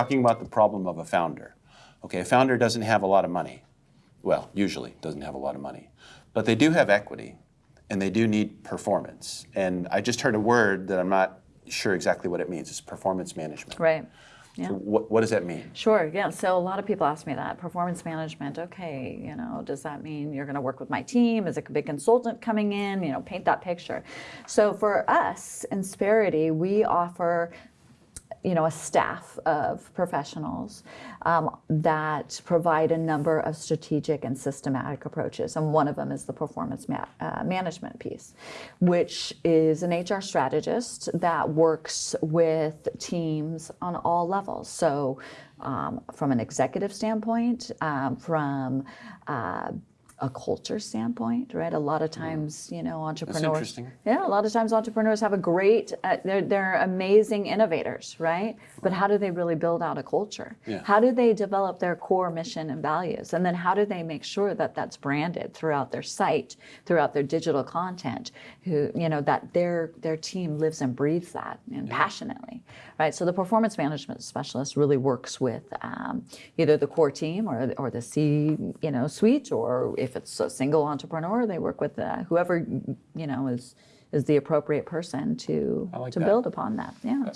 talking about the problem of a founder. Okay, a founder doesn't have a lot of money. Well, usually doesn't have a lot of money, but they do have equity, and they do need performance. And I just heard a word that I'm not sure exactly what it means. It's performance management. Right. Yeah. So what, what does that mean? Sure, yeah. So a lot of people ask me that. Performance management, okay, you know, does that mean you're going to work with my team? Is it a big consultant coming in? You know, paint that picture. So for us, Insperity, we offer you know, a staff of professionals um, that provide a number of strategic and systematic approaches. And one of them is the performance ma- uh, management piece, which is an HR strategist that works with teams on all levels. So, um, from an executive standpoint, um, from uh, a culture standpoint, right? A lot of times, you know, entrepreneurs. interesting. Yeah, a lot of times entrepreneurs have a great, uh, they're, they're amazing innovators, right? But how do they really build out a culture? Yeah. How do they develop their core mission and values? And then how do they make sure that that's branded throughout their site, throughout their digital content, who, you know, that their, their team lives and breathes that and passionately, right? So the performance management specialist really works with um, either the core team or, or the C, you know, suite, or if it's a single entrepreneur, they work with uh, whoever, you know, is is the appropriate person to like to that. build upon that. Yeah,